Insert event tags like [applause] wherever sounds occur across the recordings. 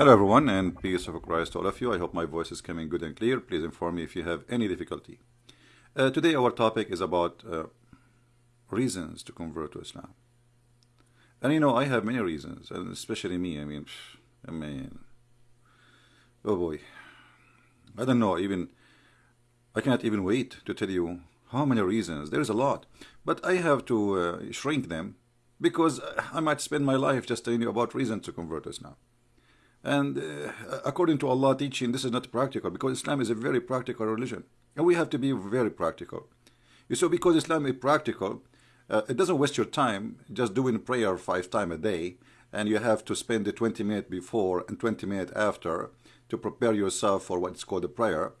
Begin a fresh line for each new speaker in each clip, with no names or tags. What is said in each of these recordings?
Hello everyone and peace of Christ to all of you. I hope my voice is coming good and clear. Please inform me if you have any difficulty. Uh, today our topic is about uh, reasons to convert to Islam. And you know, I have many reasons, and especially me. I mean, I mean, oh boy. I don't know, even, I cannot even wait to tell you how many reasons. There is a lot. But I have to uh, shrink them because I might spend my life just telling you about reasons to convert to Islam. And uh, according to Allah teaching, this is not practical because Islam is a very practical religion. And we have to be very practical. You so because Islam is practical, uh, it doesn't waste your time just doing prayer five times a day and you have to spend the 20 minutes before and 20 minutes after to prepare yourself for what's called a prayer.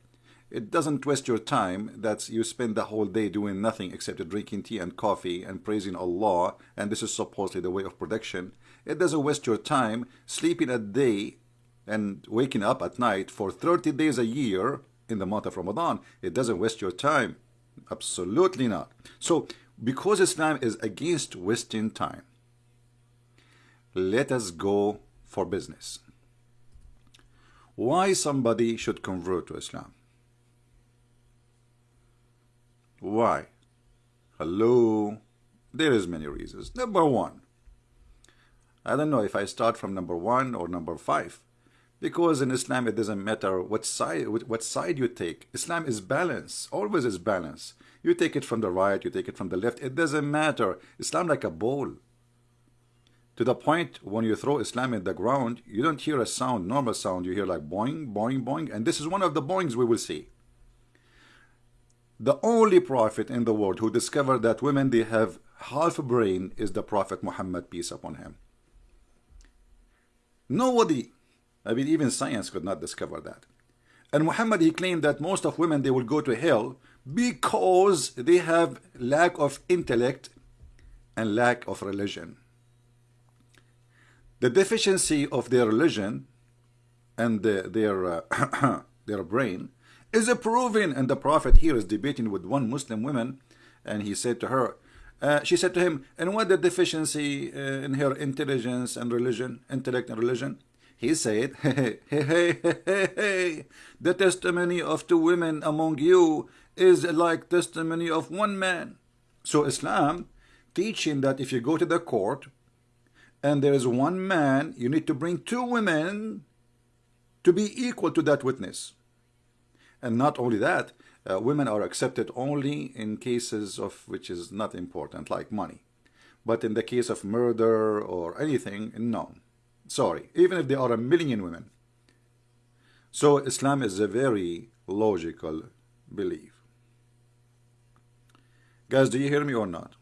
It doesn't waste your time that you spend the whole day doing nothing except drinking tea and coffee and praising Allah, and this is supposedly the way of protection. It doesn't waste your time sleeping a day and waking up at night for 30 days a year in the month of Ramadan. It doesn't waste your time. Absolutely not. So, because Islam is against wasting time, let us go for business. Why somebody should convert to Islam? Why? Hello? There is many reasons. Number one, I don't know if I start from number one or number five, because in Islam it doesn't matter what side what side you take. Islam is balance, always is balance. You take it from the right, you take it from the left. It doesn't matter. Islam like a ball. To the point when you throw Islam in the ground, you don't hear a sound, normal sound. You hear like boing, boing, boing, and this is one of the boings we will see the only prophet in the world who discovered that women they have half a brain is the prophet Muhammad peace upon him. Nobody I mean even science could not discover that. And Muhammad he claimed that most of women they will go to hell because they have lack of intellect and lack of religion. The deficiency of their religion and the, their uh, [coughs] their brain is it proven? And the Prophet here is debating with one Muslim woman, and he said to her, uh, she said to him, and what the deficiency uh, in her intelligence and religion, intellect and religion? He said, [laughs] hey, hey, hey, hey, hey, the testimony of two women among you is like testimony of one man. So Islam teaching that if you go to the court and there is one man, you need to bring two women to be equal to that witness. And not only that, uh, women are accepted only in cases of which is not important, like money. But in the case of murder or anything, no. Sorry, even if there are a million women. So Islam is a very logical belief. Guys, do you hear me or not?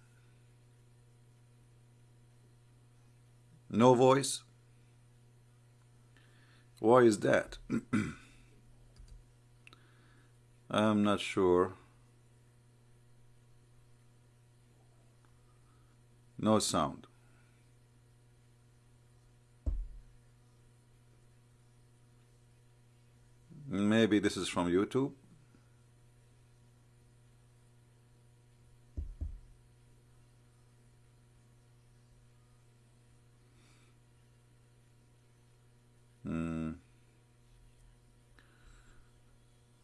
No voice? Why is that? [clears throat] I'm not sure. No sound. Maybe this is from YouTube.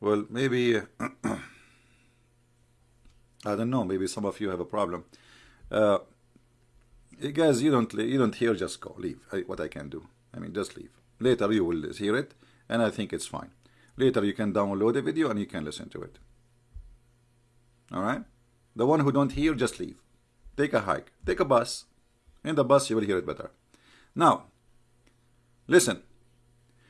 Well, maybe, [clears throat] I don't know, maybe some of you have a problem. Uh, guys, you don't you don't hear, just go, leave. I, what I can do. I mean, just leave. Later you will hear it, and I think it's fine. Later you can download the video and you can listen to it. All right? The one who don't hear, just leave. Take a hike. Take a bus. In the bus, you will hear it better. Now, listen.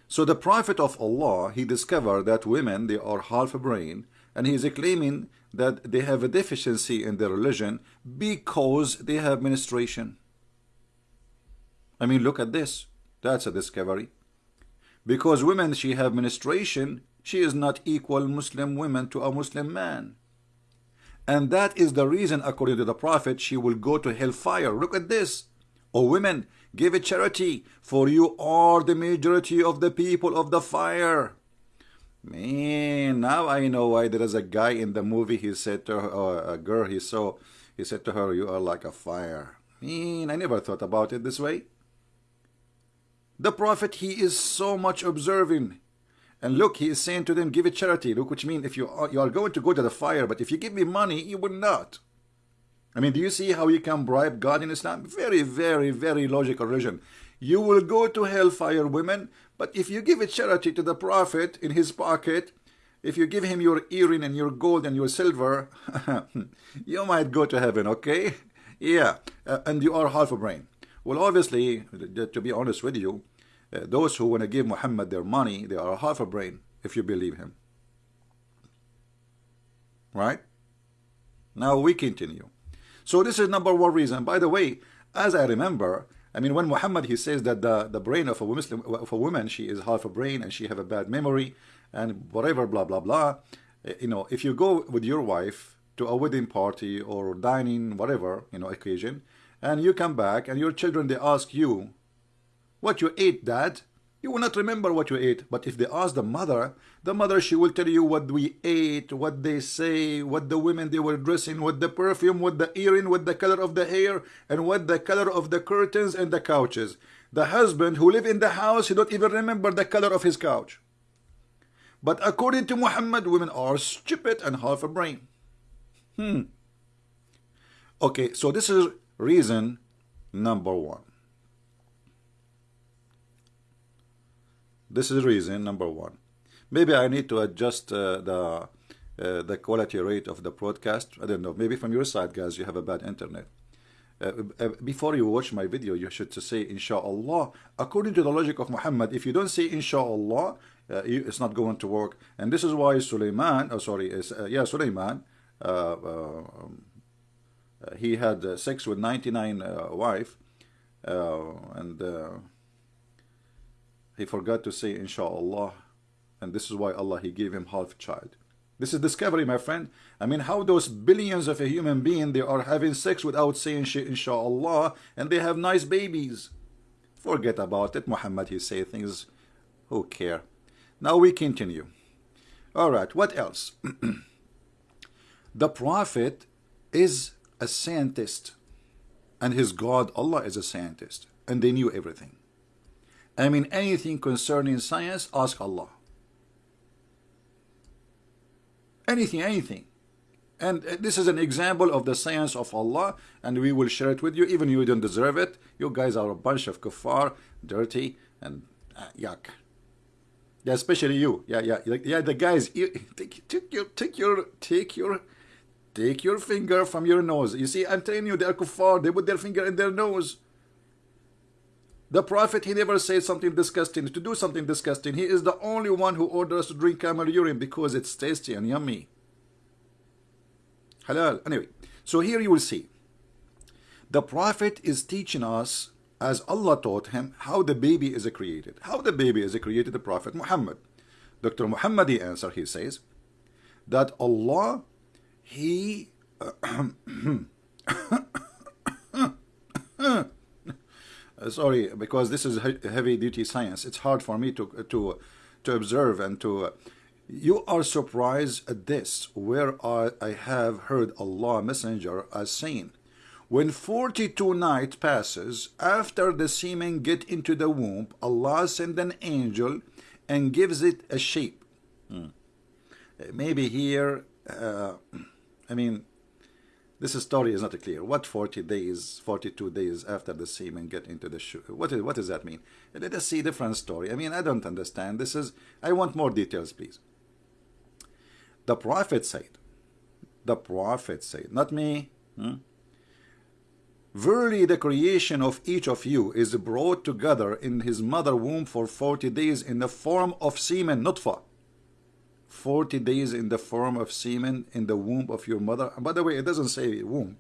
So the Prophet of Allah, he discovered that women, they are half a brain, and he is claiming that they have a deficiency in their religion because they have menstruation. I mean, look at this. That's a discovery. Because women, she have menstruation, she is not equal Muslim women to a Muslim man. And that is the reason, according to the Prophet, she will go to hellfire. Look at this. O women, give a charity, for you are the majority of the people of the fire. Man, now I know why there is a guy in the movie, he said to her, uh, a girl he saw, he said to her, you are like a fire. Man, I never thought about it this way. The Prophet, he is so much observing. And look, he is saying to them, give a charity. Look, which means if you are, you are going to go to the fire, but if you give me money, you will not. I mean, do you see how you can bribe God in Islam? Very, very, very logical religion. You will go to hellfire, women, but if you give a charity to the Prophet in his pocket, if you give him your earring and your gold and your silver, [laughs] you might go to heaven, okay? Yeah, uh, and you are half a brain. Well, obviously, to be honest with you, uh, those who want to give Muhammad their money, they are half a brain if you believe him. Right? Now we continue. So this is number one reason. By the way, as I remember, I mean, when Muhammad, he says that the, the brain of a, Muslim, of a woman, she is half a brain and she have a bad memory and whatever, blah, blah, blah. Uh, you know, if you go with your wife to a wedding party or dining, whatever, you know, occasion, and you come back and your children, they ask you, what you ate, dad? You will not remember what you ate. But if they ask the mother, the mother, she will tell you what we ate, what they say, what the women they were dressing, what the perfume, what the earring, what the color of the hair, and what the color of the curtains and the couches. The husband who live in the house, he don't even remember the color of his couch. But according to Muhammad, women are stupid and half a brain. Hmm. Okay, so this is reason number one. This is reason number one. Maybe I need to adjust uh, the uh, the quality rate of the broadcast. I don't know. Maybe from your side, guys, you have a bad internet. Uh, uh before you watch my video, you should say Inshallah. According to the logic of Muhammad, if you don't say Inshallah, uh, it's not going to work. And this is why Sulaiman, oh sorry, uh, yeah, Sulaiman, um, he had sex with 99 wife, and he forgot to say inshallah and this is why Allah he gave him half child. This is discovery my friend. I mean how those billions of a human being they are having sex without saying inshallah and they have nice babies. Forget about it Muhammad he say things. Who care? Now we continue. All right what else? [clears throat] The prophet is a scientist and his God Allah is a scientist and they knew everything I mean anything concerning science, ask Allah. Anything, anything. And uh, this is an example of the science of Allah, and we will share it with you, even you don't deserve it. You guys are a bunch of kuffar, dirty, and uh, yuck. Yeah, especially you. Yeah, yeah, yeah. The guys, you, take, take your, take your, take your, take your finger from your nose. You see, I'm telling you, they are kuffar. They put their finger in their nose. The Prophet, he never says something disgusting, to do something disgusting. He is the only one who orders us to drink camel urine because it's tasty and yummy. Halal. Anyway, so here you will see. The Prophet is teaching us, as Allah taught him, how the baby is created. How the baby is created, the Prophet Muhammad. Dr. Muhammad, he answer, he says, that Allah, he... [clears throat] [coughs] Uh, sorry, because this is heavy duty science. It's hard for me to to to observe and to. Uh, you are surprised at this, where I, I have heard Allah Messenger as saying, when 42 night passes after the semen get into the womb, Allah send an angel and gives it a shape. Hmm. Maybe here, uh, I mean, this story is not clear. What 40 days, 42 days after the semen get into the shoe? What, is, what does that mean? Let us see different story. I mean, I don't understand. This is, I want more details, please. The prophet said, the prophet said, not me. Hmm? Verily the creation of each of you is brought together in his mother womb for 40 days in the form of semen, nutfa. 40 days in the form of semen in the womb of your mother. And by the way, it doesn't say womb.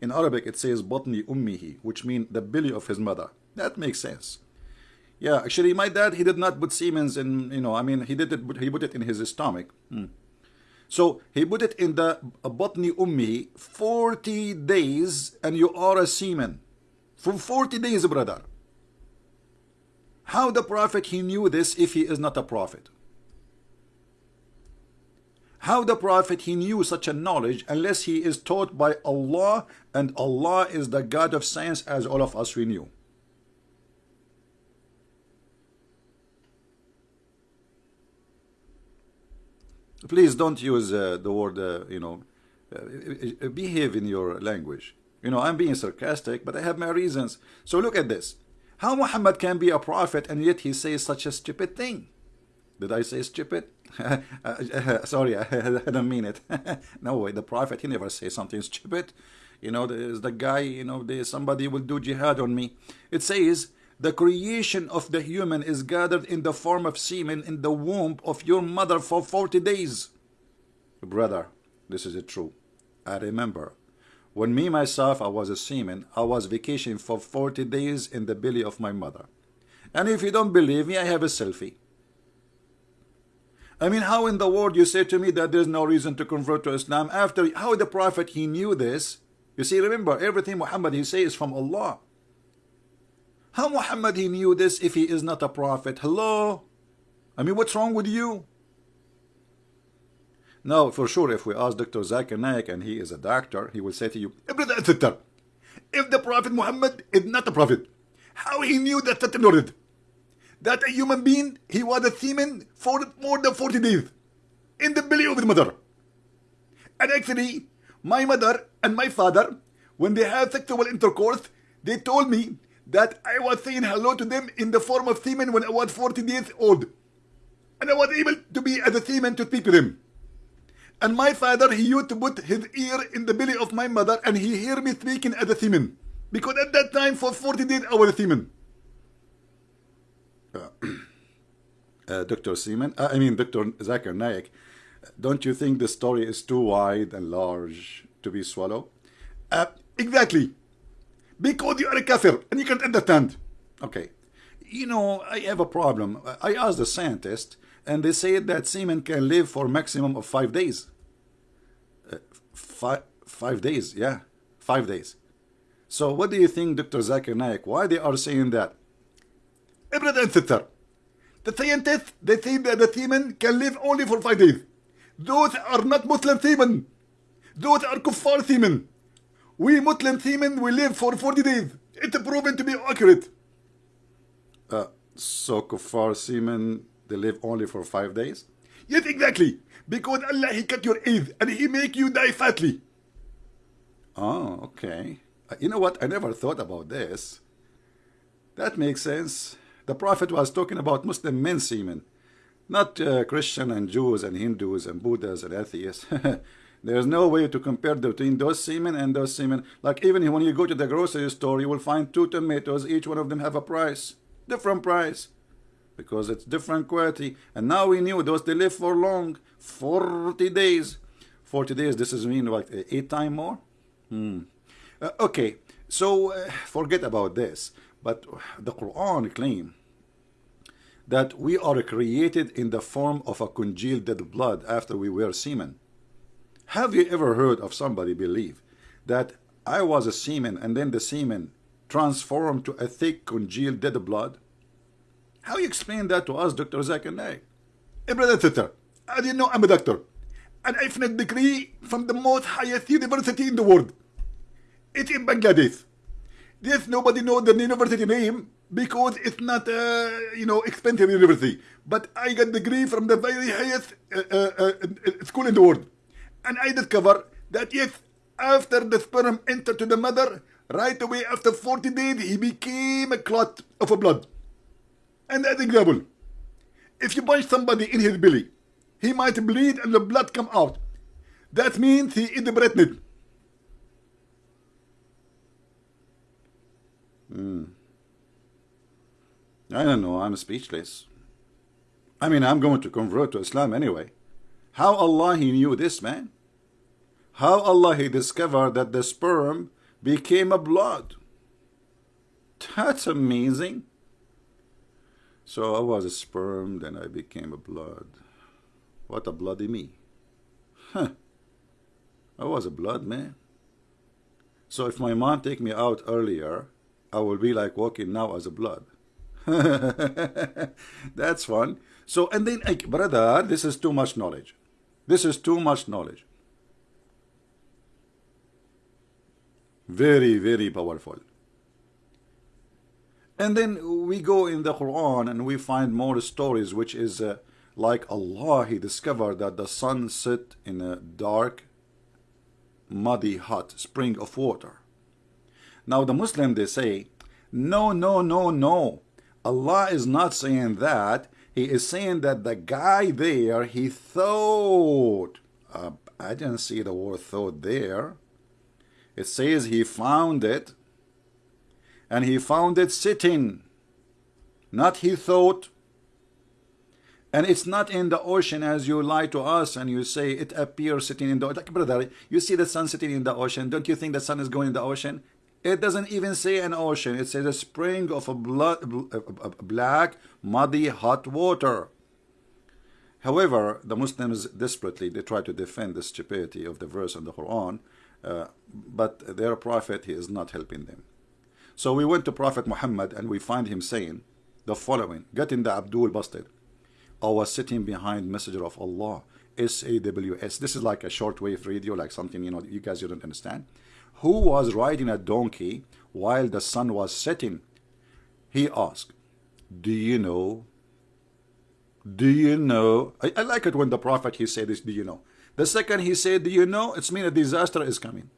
In Arabic, it says batni ummihi, which means the belly of his mother. That makes sense. Yeah, actually, my dad, he did not put semen in, you know, I mean, he did it, he put it in his stomach. Hmm. So he put it in the batni ummihi 40 days and you are a semen. For 40 days, brother. How the prophet, he knew this if he is not a prophet? How the Prophet he knew such a knowledge unless he is taught by Allah and Allah is the God of science as all of us we knew. Please don't use uh, the word, uh, you know, uh, uh behave in your language. You know, I'm being sarcastic, but I have my reasons. So look at this. How Muhammad can be a prophet and yet he says such a stupid thing? Did I say stupid? [laughs] Uh, uh, uh, sorry, I, [laughs] I don't mean it. [laughs] no way, the prophet, he never says something stupid. You know, there's the guy, you know, there's somebody will do jihad on me. It says, the creation of the human is gathered in the form of semen in the womb of your mother for 40 days. Brother, this is true. I remember when me myself I was a semen, I was vacationing for 40 days in the belly of my mother. And if you don't believe me, I have a selfie. I mean, how in the world you say to me that there's no reason to convert to Islam after how the Prophet he knew this? You see, remember, everything Muhammad he says is from Allah. How Muhammad he knew this if he is not a prophet? Hello? I mean, what's wrong with you? Now, for sure, if we ask Dr. Zakir Naik and he is a doctor, he will say to you, if the Prophet Muhammad is not a prophet, how he knew that that that a human being, he was a semen for more than 40 days in the belly of his mother. And actually, my mother and my father, when they had sexual intercourse, they told me that I was saying hello to them in the form of semen when I was 40 days old. And I was able to be as a semen to speak to them. And my father, he used to put his ear in the belly of my mother and he hear me speaking as a semen. Because at that time, for 40 days, I was a semen. Uh, [clears throat] uh, Dr. Seaman, uh, I mean Dr. Zakir Naik, don't you think the story is too wide and large to be swallowed? Exactly. Because you are a kafir and you can't understand. Okay. You know, I have a problem. I asked the scientist and they said that semen can live for maximum of five days. Uh, five, five days, yeah, five days. So what do you think, Dr. Zakir Naik, why they are saying that? Brother and sister, the scientists, they say that the semen can live only for five days. Those are not Muslim semen. Those are kuffar semen. We Muslim semen, we live for 40 days. It's proven to be accurate. Uh, so kuffar semen they live only for five days? Yes, exactly. Because Allah, He cut your age and He make you die fatly. Oh, okay. Uh, you know what? I never thought about this. That makes sense. The Prophet was talking about Muslim men semen, not uh, Christian and Jews and Hindus and Buddhas and atheists. [laughs] There's no way to compare between those semen and those semen. Like even when you go to the grocery store, you will find two tomatoes. Each one of them have a price, different price because it's different quality. And now we knew those they live for long, 40 days. 40 days, this is mean like eight time more? Hmm. Uh, okay, so uh, forget about this. But the Quran claim that we are created in the form of a congealed dead blood after we were semen. Have you ever heard of somebody believe that I was a semen and then the semen transformed to a thick congealed dead blood? How you explain that to us, Dr. Zakir Naik? Hey, brother sister, I didn't know I'm a doctor. And I finished degree from the most highest university in the world. It's in Bangladesh. Yes, nobody knows the university name because it's not a, uh, you know, expensive university. But I got degree from the very highest uh, uh, uh, school in the world. And I discovered that yes, after the sperm entered to the mother, right away after 40 days, he became a clot of a blood. And as example, if you punch somebody in his belly, he might bleed and the blood come out. That means he is pregnant. Hmm. I don't know. I'm speechless. I mean, I'm going to convert to Islam anyway. How Allah He knew this, man? How Allah He discovered that the sperm became a blood? That's amazing. So I was a sperm, then I became a blood. What a bloody me. Huh. I was a blood man. So if my mom take me out earlier, I will be like walking now as a blood. [laughs] That's fun. So, and then, like, brother, this is too much knowledge. This is too much knowledge. Very, very powerful. And then we go in the Quran and we find more stories which is uh, like Allah, he discovered that the sun set in a dark, muddy, hot spring of water. Now the Muslim, they say, no, no, no, no. Allah is not saying that. He is saying that the guy there, he thought. Uh, I didn't see the word thought there. It says he found it. And he found it sitting. Not he thought. And it's not in the ocean as you lie to us and you say it appears sitting in the ocean. Like, brother, you see the sun sitting in the ocean. Don't you think the sun is going in the ocean? It doesn't even say an ocean. It says a spring of a, blood, black, muddy, hot water. However, the Muslims desperately they try to defend the stupidity of the verse in the Quran, uh, but their prophet he is not helping them. So we went to Prophet Muhammad and we find him saying the following: Getting the Abdul busted. I was sitting behind Messenger of Allah, S-A-W-S. This is like a shortwave radio, like something you know you guys you don't understand who was riding a donkey while the sun was setting? He asked, Do you know? Do you know? I, I like it when the prophet he said this, do you know? The second he said, Do you know? It's mean a disaster is coming.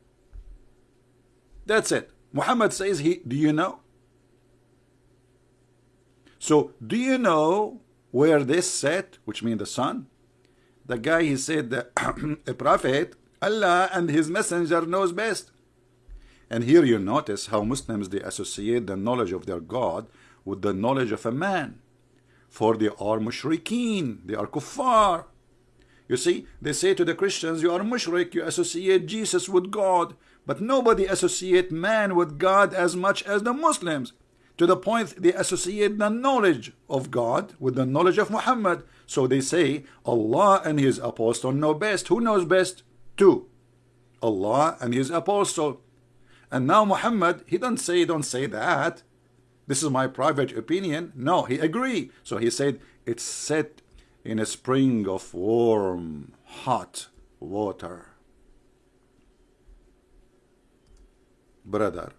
That's it. Muhammad says he do you know? So do you know where this set, which means the sun? The guy he said that [clears throat] a prophet, Allah and his messenger knows best. And here you notice how Muslims they associate the knowledge of their God with the knowledge of a man. For they are mushrikeen, they are kuffar. You see, they say to the Christians, you are mushrik, you associate Jesus with God. But nobody associate man with God as much as the Muslims. To the point they associate the knowledge of God with the knowledge of Muhammad. So they say, Allah and his apostle know best. Who knows best? Two. Allah and his apostle. And now Muhammad, he don't say, don't say that. This is my private opinion. No, he agree. So he said, it's set in a spring of warm, hot water. Brother,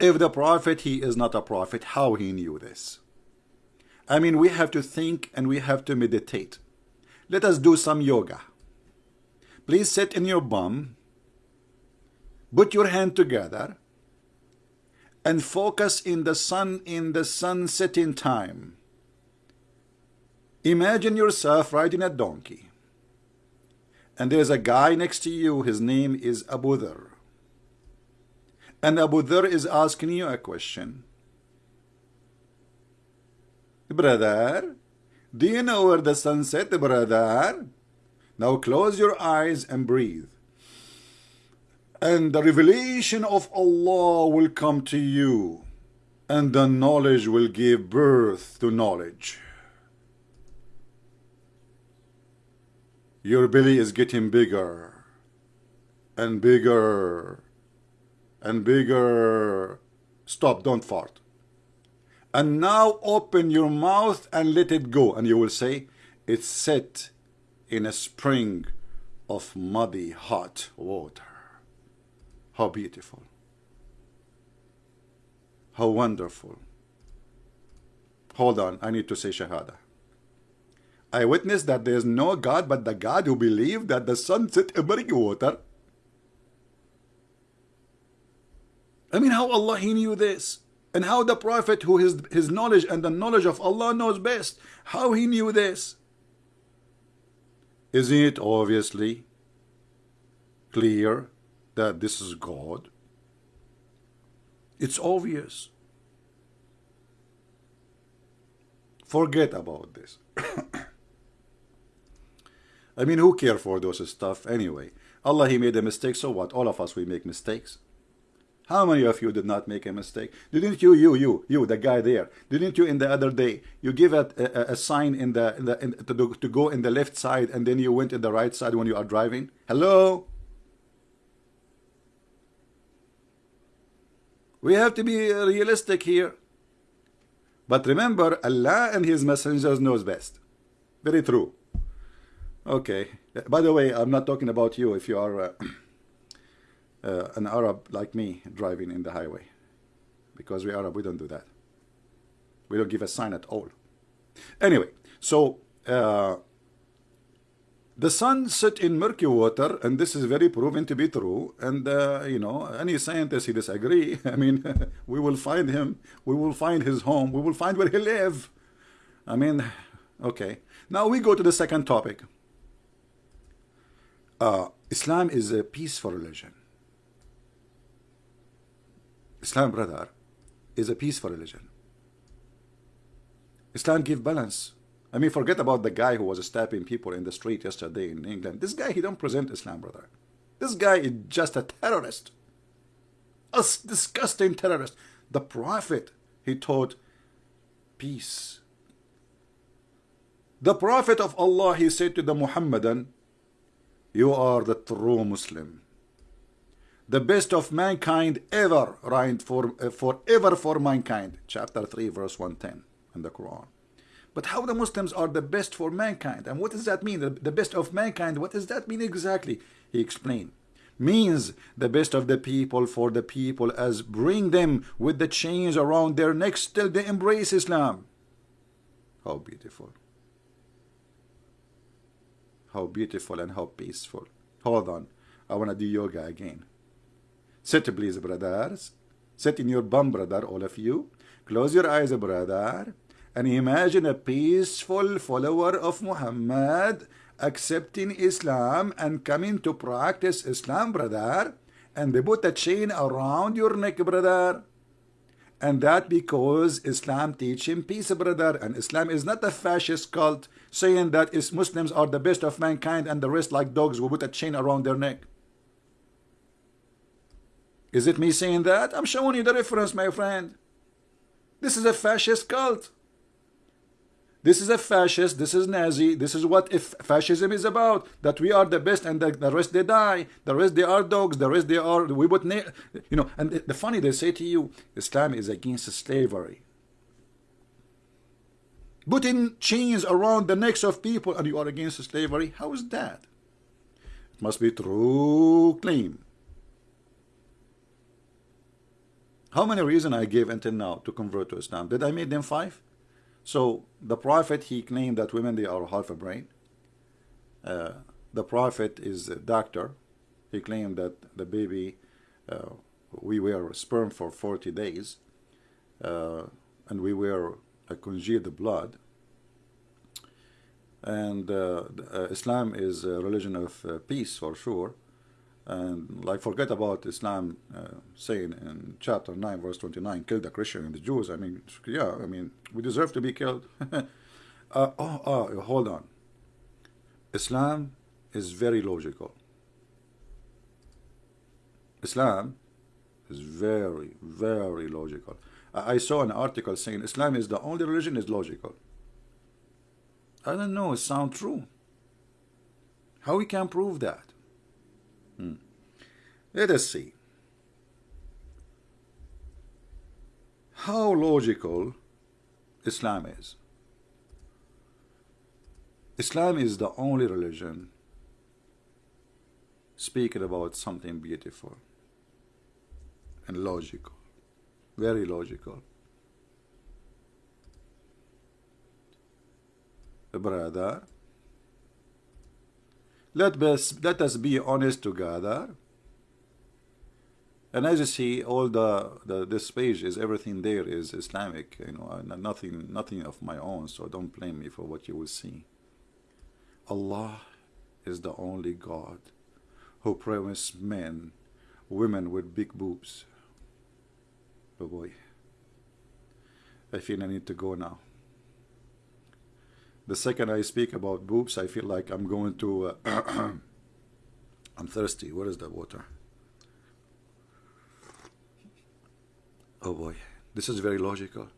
if the prophet, he is not a prophet, how he knew this? I mean, we have to think and we have to meditate. Let us do some yoga. Please sit in your bum Put your hand together and focus in the sun in the sun setting time. Imagine yourself riding a donkey. And there's a guy next to you, his name is Abu Dhar. And Abu Dhar is asking you a question. Brother, do you know where the sun set, brother? Now close your eyes and breathe and the revelation of Allah will come to you and the knowledge will give birth to knowledge. Your belly is getting bigger and bigger and bigger. Stop, don't fart. And now open your mouth and let it go. And you will say, it's set in a spring of muddy hot water. How beautiful. How wonderful. Hold on, I need to say Shahada. I witness that there is no God but the God who believed that the sun set in water. I mean, how Allah He knew this. And how the Prophet, who his, his knowledge and the knowledge of Allah knows best, how he knew this. Isn't it obviously clear that this is God? It's obvious. Forget about this. [coughs] I mean, who care for those stuff anyway? Allah, He made a mistake, so what? All of us, we make mistakes. How many of you did not make a mistake? Didn't you, you, you, you, the guy there? Didn't you in the other day? You give a, a, a sign in the, in the in, to, to go in the left side, and then you went in the right side when you are driving. Hello? We have to be realistic here. But remember, Allah and His messengers knows best. Very true. Okay. By the way, I'm not talking about you if you are uh, [clears throat] uh, an Arab like me driving in the highway. Because we Arab, we don't do that. We don't give a sign at all. Anyway, so uh, the sun set in murky water, and this is very proven to be true. And uh, you know, any scientist he disagree. [laughs] I mean, [laughs] we will find him. We will find his home. We will find where he live. I mean, okay. Now we go to the second topic. Uh, Islam is a peaceful religion. Islam, brother, is a peaceful religion. Islam give balance. I mean, forget about the guy who was stabbing people in the street yesterday in England. This guy, he don't present Islam, brother. This guy is just a terrorist. A disgusting terrorist. The Prophet, he taught peace. The Prophet of Allah, he said to the Muhammadan, you are the true Muslim the best of mankind ever, right, for, uh, forever for mankind. Chapter 3, verse 110 in the Quran. But how the Muslims are the best for mankind? And what does that mean? The, best of mankind, what does that mean exactly? He explained. Means the best of the people for the people as bring them with the chains around their necks till they embrace Islam. How beautiful. How beautiful and how peaceful. Hold on. I want to do yoga again. Sit please, brothers. Sit in your bum, brother, all of you. Close your eyes, brother. And imagine a peaceful follower of Muhammad accepting Islam and coming to practice Islam, brother. And they put a chain around your neck, brother. And that because Islam teaching peace, brother. And Islam is not a fascist cult saying that Muslims are the best of mankind and the rest like dogs will put a chain around their neck. Is it me saying that? I'm showing you the reference, my friend. This is a fascist cult. This is a fascist, this is Nazi, this is what if fascism is about, that we are the best and the, the rest they die, the rest they are dogs, the rest they are, we would, you know, and the, the funny, they say to you, Islam is against slavery. Putting chains around the necks of people and you are against slavery, how is that? It must be true claim. How many reasons I gave until now to convert to Islam? Did I make them five? So the Prophet, he claimed that women, they are half a brain. Uh, the Prophet is a doctor. He claimed that the baby, uh, we were sperm for 40 days. Uh, and we were congealed blood. And uh, uh, Islam is a religion of uh, peace for sure and like forget about Islam uh, saying in chapter 9 verse 29 kill the Christian and the Jews I mean yeah I mean we deserve to be killed. [laughs] Uh, oh, oh hold on. Islam is very logical. Islam is very very logical. I, I saw an article saying Islam is the only religion is logical. I don't know it sounds true. How we can prove that. Let us see. How logical Islam is. Islam is the only religion speaking about something beautiful and logical, very logical. Brother, let us, let us be honest together. And as you see, all the, the this page is everything there is Islamic, you know, nothing nothing of my own. So don't blame me for what you will see. Allah is the only God who promised men, women with big boobs. Oh boy, I feel I need to go now the second I speak about boobs, I feel like I'm going to. Uh, [clears throat] I'm thirsty. Where is the water? Oh boy, this is very logical.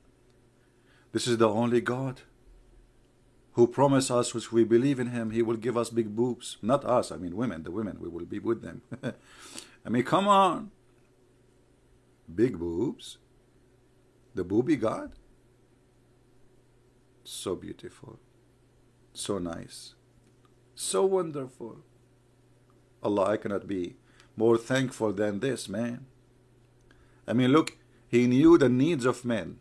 This is the only God who promised us, which we believe in Him, He will give us big boobs. Not us, I mean women, the women, we will be with them. [laughs] I mean, come on. Big boobs? The booby God? So beautiful so nice, so wonderful. Allah, I cannot be more thankful than this, man. I mean, look, he knew the needs of men.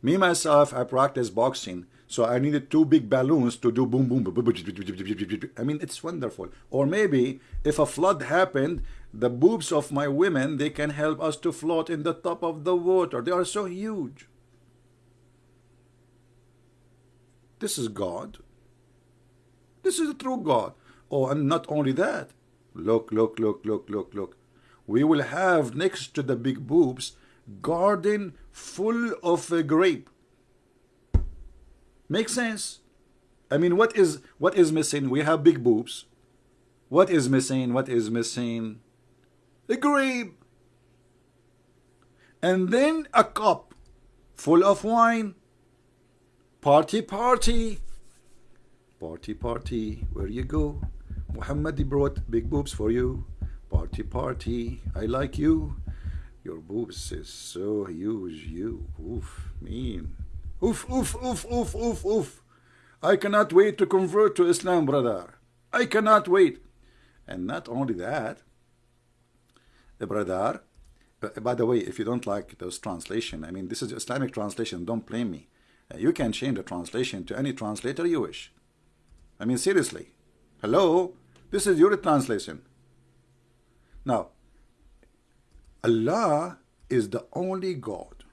Me, myself, I practice boxing. So I needed two big balloons to do boom, boom, boom, boom. I mean, it's wonderful. Or maybe if a flood happened, the boobs of my women, they can help us to float in the top of the water. They are so huge. This is God. This is the true God. Oh, and not only that. Look, look, look, look, look, look. We will have next to the big boobs garden full of a grape. Makes sense. I mean, what is what is missing? We have big boobs. What is missing? What is missing? A grape. And then a cup full of wine. Party, party. Party, party. Where you go? Muhammad brought big boobs for you. Party, party. I like you. Your boobs is so huge. You. Oof. Mean. Oof, oof, oof, oof, oof, oof. I cannot wait to convert to Islam, brother. I cannot wait. And not only that, uh, brother, uh, by the way, if you don't like those translation, I mean, this is Islamic translation, don't blame me. Uh, you can change the translation to any translator you wish. I mean, seriously. Hello? This is your translation. Now, Allah is the only God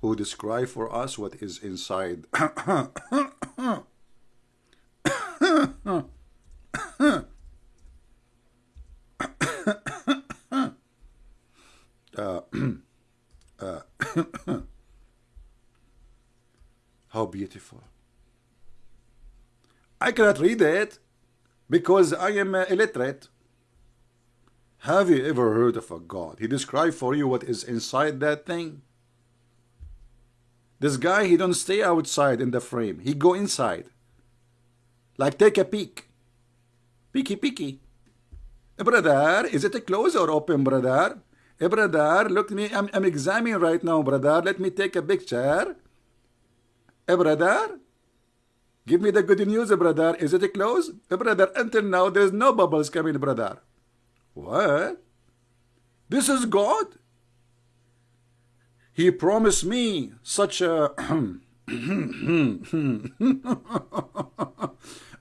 who describes for us what is inside. uh, uh, [coughs] [coughs] how beautiful. I cannot read it because I am uh, illiterate. Have you ever heard of a God? He described for you what is inside that thing. This guy, he don't stay outside in the frame. He go inside. Like take a peek. Peeky peeky. Hey, brother, is it a close or open, brother? Hey, brother, look me. I'm, I'm examining right now, brother. Let me take a picture. Hey, brother. Give me the good news, brother. Is it a close? Hey, brother, until now, there's no bubbles coming, brother. What? This is God? He promised me such a... [coughs]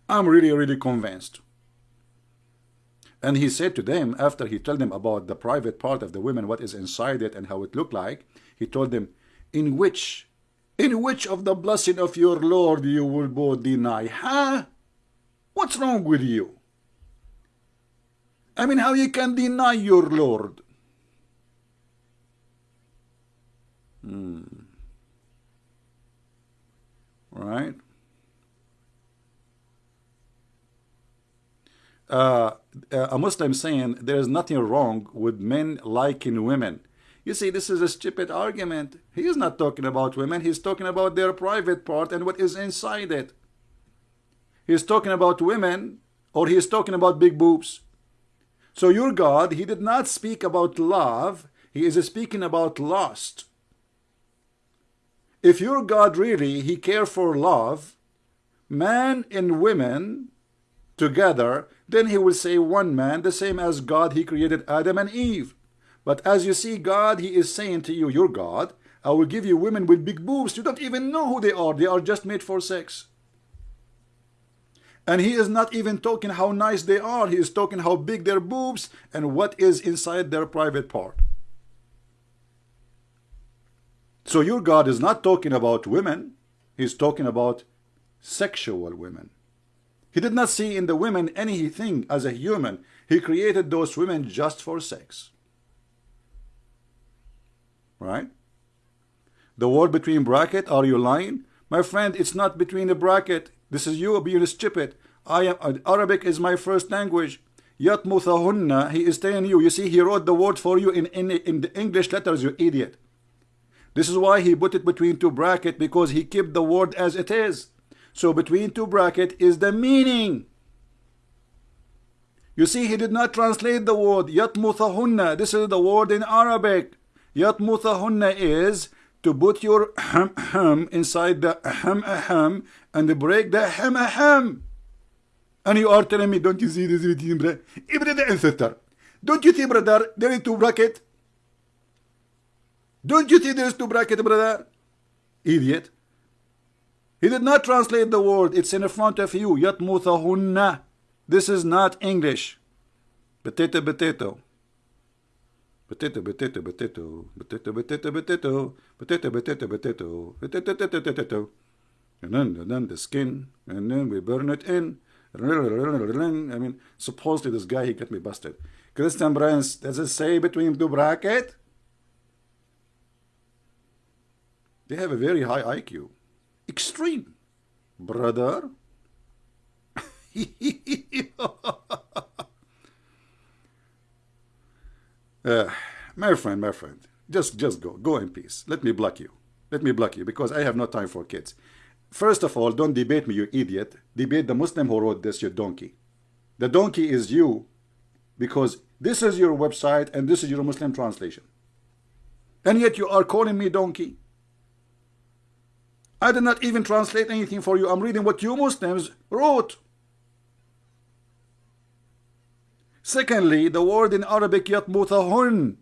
I'm really, really convinced. And he said to them, after he told them about the private part of the women, what is inside it and how it looked like, he told them, in which, in which of the blessing of your Lord you will both deny? Huh? What's wrong with you? I mean, how you can deny your Lord? Hmm. Right? Uh, a Muslim saying there is nothing wrong with men liking women. You see, this is a stupid argument. He is not talking about women. He's talking about their private part and what is inside it. He's talking about women or he's talking about big boobs. So your God, he did not speak about love. He is speaking about lust. If your God really, he care for love, man and women together, then he will say one man, the same as God, he created Adam and Eve. But as you see, God, he is saying to you, your God, I will give you women with big boobs. You don't even know who they are. They are just made for sex. And he is not even talking how nice they are. He is talking how big their boobs and what is inside their private part. So your God is not talking about women. He's talking about sexual women. He did not see in the women anything as a human. He created those women just for sex. Right? The word between bracket, are you lying? My friend, it's not between the bracket. This is you being stupid. I am uh, Arabic is my first language. Yatmuthahunna, he is telling you. You see, he wrote the word for you in, in, in the English letters, you idiot. This is why he put it between two bracket because he kept the word as it is. So between two bracket is the meaning. You see, he did not translate the word yatmuthahunna. This is the word in Arabic. Yatmuthahunna is to put your [clears throat] ham ham inside the ham ham and break the hamaham. And you are telling me, don't you see this between Ibrid the ancestor. Don't you see, brother, there is two bracket? Don't you see there is two bracket, brother? Idiot. He did not translate the word. It's in front of you. Yatmuthahunna. This is not English. Potato, potato. Potato, potato, potato. Potato, potato, potato. Potato, potato, potato. Potato, potato, potato. And then, and then the skin. And then we burn it in. I mean, supposedly this guy, he got me busted. Christian Brands, does it say between two bracket? They have a very high IQ. Extreme. Brother. [laughs] uh, my friend, my friend, just just go. Go in peace. Let me block you. Let me block you because I have no time for kids. First of all, don't debate me, you idiot. Debate the Muslim who wrote this, you donkey. The donkey is you because this is your website and this is your Muslim translation. And yet you are calling me donkey. I did not even translate anything for you. I'm reading what you Muslims wrote. Secondly, the word in Arabic yatmutahun.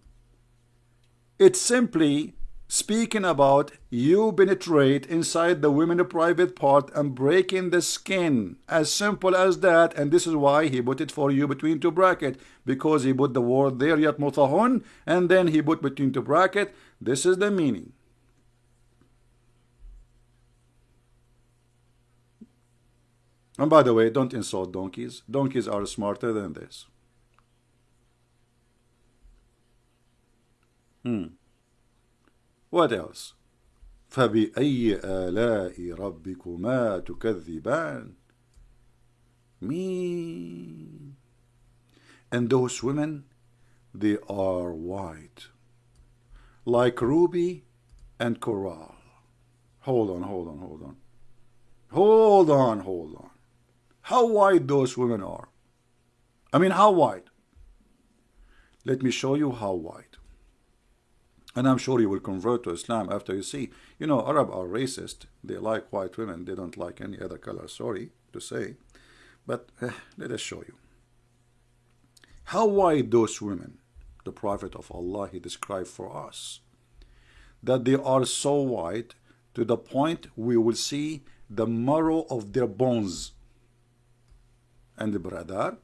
It's simply speaking about you penetrate inside the women's private part and breaking the skin. As simple as that and this is why he put it for you between two bracket. Because he put the word there yet mutahun and then he put between two bracket. This is the meaning. And by the way don't insult donkeys. Donkeys are smarter than this. Hmm what else? فبأي آلاء ربكما تكذبان Me. And those women, they are white, like ruby and coral. Hold on, hold on, hold on. Hold on, hold on. How white those women are. I mean, how white? Let me show you how white. And I'm sure you will convert to Islam after you see, you know, Arab are racist. They like white women. They don't like any other color. Sorry to say. But eh, let us show you. How white those women, the Prophet of Allah, he described for us. That they are so white to the point we will see the marrow of their bones. And the brother,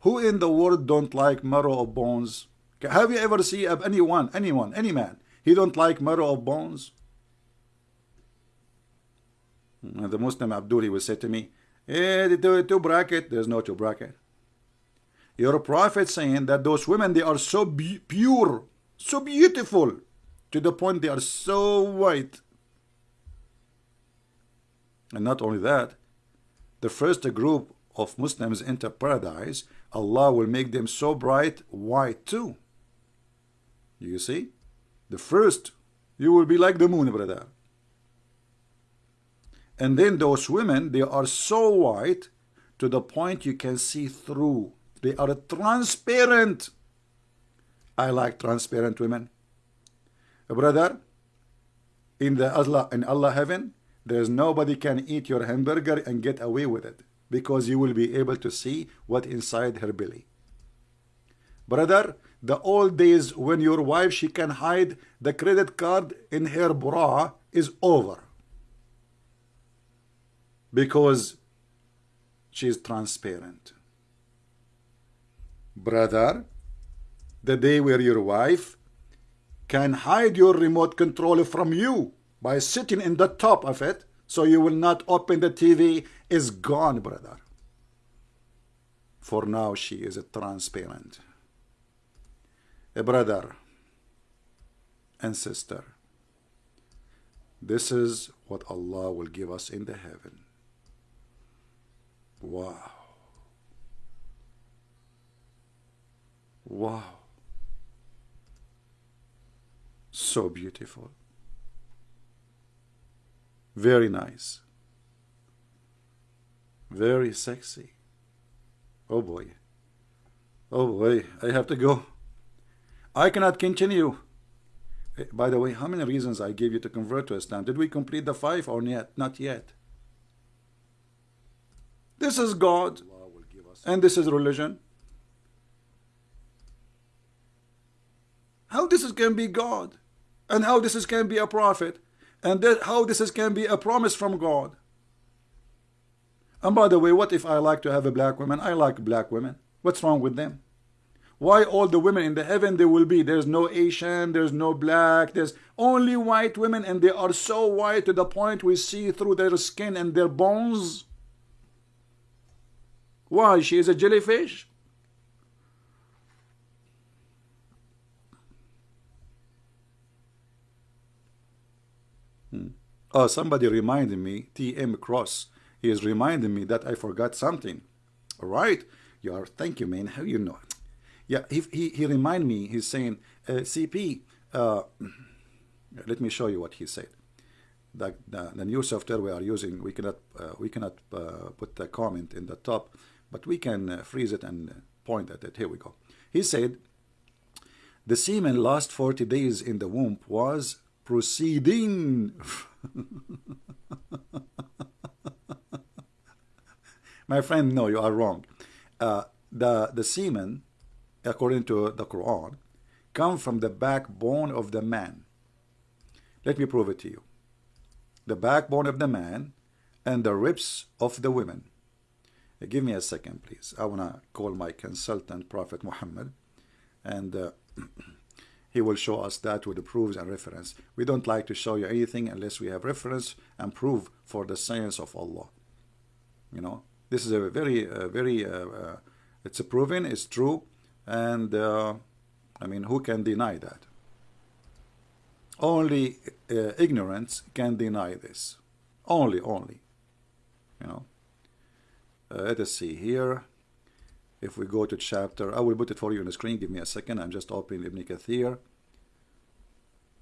who in the world don't like marrow of bones? Have you ever seen anyone, anyone, any man, he don't like marrow of bones? And the Muslim Abdul, he will say to me, eh, the two bracket, there's no two bracket. Your prophet saying that those women, they are so pure, so beautiful, to the point they are so white. And not only that, the first group of Muslims enter paradise, Allah will make them so bright white too. You see? The first, you will be like the moon, brother. And then those women, they are so white to the point you can see through. They are transparent. I like transparent women. Brother, in the Allah in Allah heaven, there's nobody can eat your hamburger and get away with it because you will be able to see what inside her belly. Brother, the old days when your wife she can hide the credit card in her bra is over. Because she is transparent. Brother the day where your wife can hide your remote control from you by sitting in the top of it so you will not open the TV is gone brother. For now she is transparent a brother and sister. This is what Allah will give us in the heaven. Wow. Wow. So beautiful. Very nice. Very sexy. Oh boy. Oh boy, I have to go. I cannot continue. Eh, by the way, how many reasons I gave you to convert to Islam? Did we complete the five or yet? Not yet. This is God, and this is religion. How this is can be God, and how this is can be a prophet, And that how this is, can be a promise from God. And by the way, what if I like to have a black woman? I like black women. What's wrong with them? Why all the women in the heaven they will be? There's no Asian, there's no black, there's only white women and they are so white to the point we see through their skin and their bones. Why? She is a jellyfish? Hmm. Oh, somebody reminded me, T.M. Cross. He is reminding me that I forgot something. All right. You are, thank you, man. How you know? Yeah, he, he, he reminded me, he's saying, uh, CP, uh, let me show you what he said. The, the, the, new software we are using, we cannot, uh, we cannot uh, put the comment in the top, but we can uh, freeze it and point at it. Here we go. He said, the semen last 40 days in the womb was proceeding. [laughs] My friend, no, you are wrong. Uh, the, the semen, according to the Quran, come from the backbone of the man. Let me prove it to you. The backbone of the man and the ribs of the women. Give me a second, please. I want to call my consultant, Prophet Muhammad, and uh, [clears throat] he will show us that with the proofs and reference. We don't like to show you anything unless we have reference and proof for the science of Allah. You know, this is a very, uh, very, uh, uh, it's a proven, it's true, and uh, I mean, who can deny that? Only uh, ignorance can deny this. Only, only. You know. Uh, let us see here. If we go to chapter, I will put it for you on the screen. Give me a second. I'm just opening Ibn Kathir.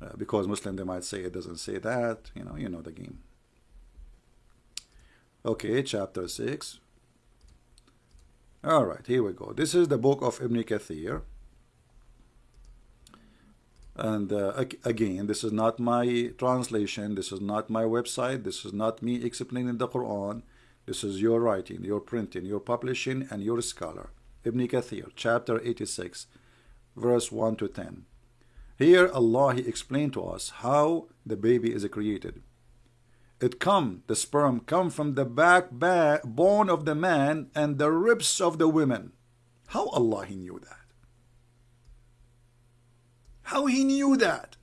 Uh, because Muslim, they might say it doesn't say that. You know, you know the game. Okay, chapter 6. All right, here we go. This is the book of Ibn Kathir. And uh, again, this is not my translation. This is not my website. This is not me explaining the Quran. This is your writing, your printing, your publishing, and your scholar. Ibn Kathir, chapter 86, verse 1 to 10. Here Allah He explained to us how the baby is created it come, the sperm come from the back bone of the man and the ribs of the women. How Allah He knew that? How He knew that?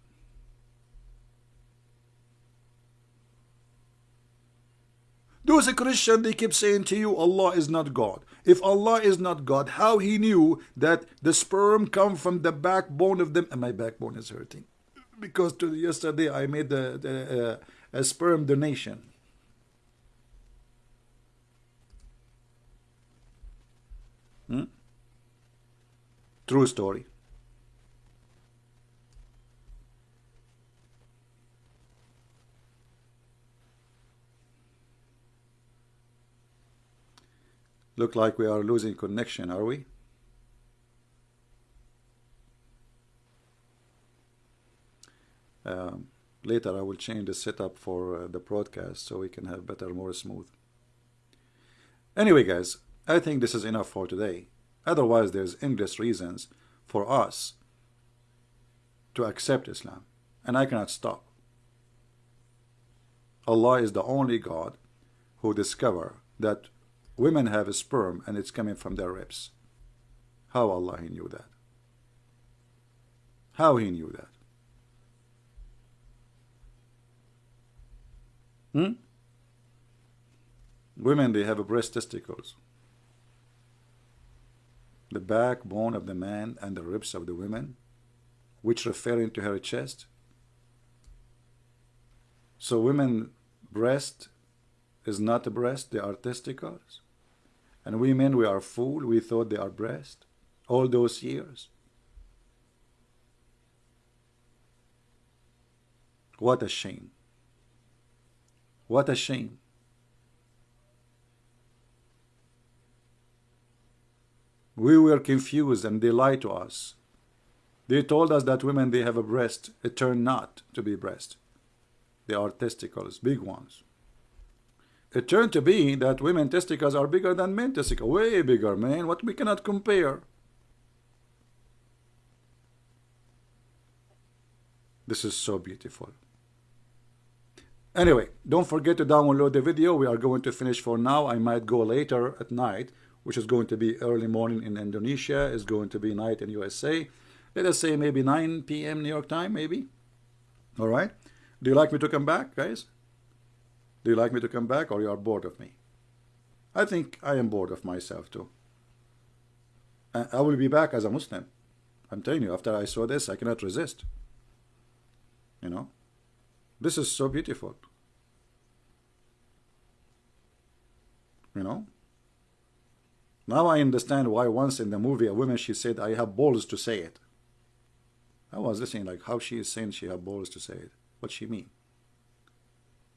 Those Christians, they keep saying to you, Allah is not God. If Allah is not God, how He knew that the sperm come from the backbone of them? And my backbone is hurting. Because to yesterday I made the, the uh, a sperm donation. Hmm? True story. Look like we are losing connection, are we? Um, later I will change the setup for uh, the broadcast so we can have better, more smooth. Anyway, guys, I think this is enough for today. Otherwise, there's endless reasons for us to accept Islam, and I cannot stop. Allah is the only God who discover that women have a sperm and it's coming from their ribs. How Allah he knew that? How he knew that? Hmm? Women, they have a breast testicles. The backbone of the man and the ribs of the women, which referring to her chest. So women breast is not a breast, they are testicles. And we men, we are fool, we thought they are breast all those years. What a shame. What a shame. We were confused and they lied to us. They told us that women, they have a breast. It turned not to be breast. They are testicles, big ones. It turned to be that women testicles are bigger than men testicles. Way bigger, man. What we cannot compare. This is so beautiful. Anyway, don't forget to download the video. We are going to finish for now. I might go later at night, which is going to be early morning in Indonesia, is going to be night in USA. Let us say maybe 9 p.m. New York time, maybe. All right. Do you like me to come back, guys? Do you like me to come back or you are bored of me? I think I am bored of myself too. I will be back as a Muslim. I'm telling you, after I saw this, I cannot resist. You know? This is so beautiful. You know? Now I understand why once in the movie a woman she said I have balls to say it. I was listening like how she is saying she have balls to say it. What she mean?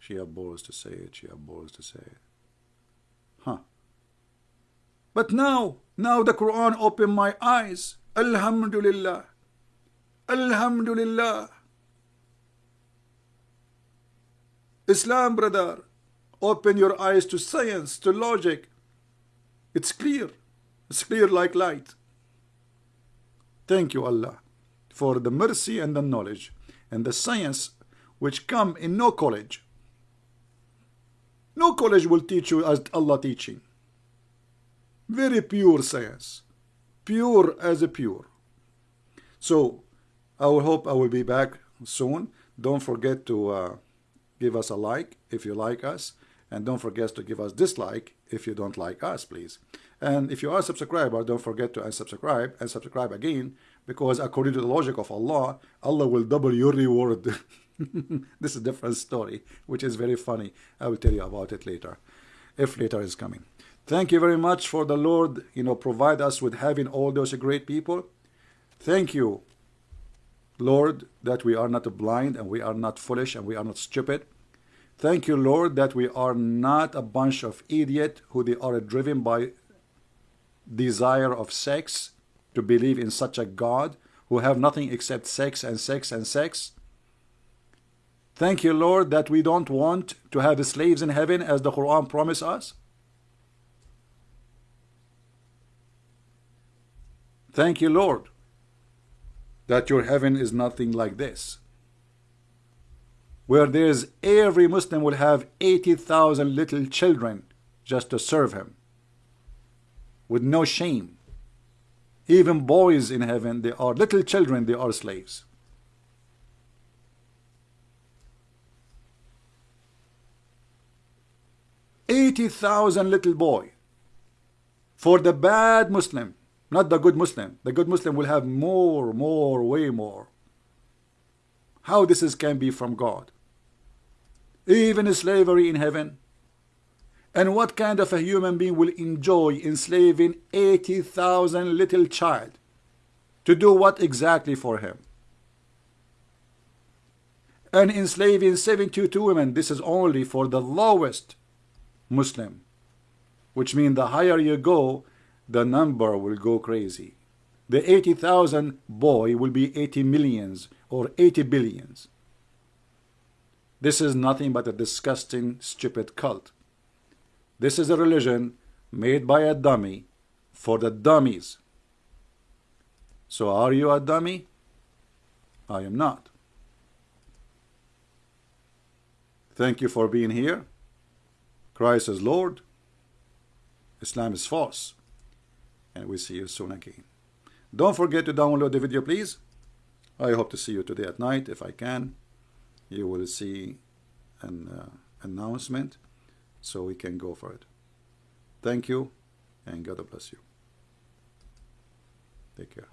She have balls to say it, she have balls to say it. Huh. But now, now the Quran opened my eyes. Alhamdulillah. Alhamdulillah. Islam, brother, open your eyes to science, to logic. It's clear. It's clear like light. Thank you, Allah, for the mercy and the knowledge and the science which come in no college. No college will teach you as Allah teaching. Very pure science. Pure as a pure. So, I will hope I will be back soon. Don't forget to uh, give us a like if you like us. And don't forget to give us dislike if you don't like us, please. And if you are a subscriber, don't forget to unsubscribe and subscribe again because according to the logic of Allah, Allah will double your reward. [laughs] this is a different story, which is very funny. I will tell you about it later, if later is coming. Thank you very much for the Lord, you know, provide us with having all those great people. Thank you, Lord, that we are not blind and we are not foolish and we are not stupid. Thank you, Lord, that we are not a bunch of idiot who are driven by desire of sex to believe in such a God who have nothing except sex and sex and sex. Thank you, Lord, that we don't want to have slaves in heaven as the Quran promised us. Thank you, Lord, that your heaven is nothing like this. Where there's every Muslim will have 80,000 little children just to serve him with no shame. Even boys in heaven, they are little children, they are slaves. Eighty thousand little boy for the bad Muslim not the good Muslim. The good Muslim will have more, more, way more. How this is can be from God? Even slavery in heaven. And what kind of a human being will enjoy enslaving 80,000 little child? To do what exactly for him? And enslaving 72 women, this is only for the lowest Muslim. Which means the higher you go, the number will go crazy. The 80,000 boy will be 80 millions or 80 billions. This is nothing but a disgusting, stupid cult. This is a religion made by a dummy for the dummies. So are you a dummy? I am not. Thank you for being here. Christ is Lord. Islam is false and we'll see you soon again. Don't forget to download the video, please. I hope to see you today at night if I can. You will see an uh, announcement so we can go for it. Thank you and God bless you. Take care.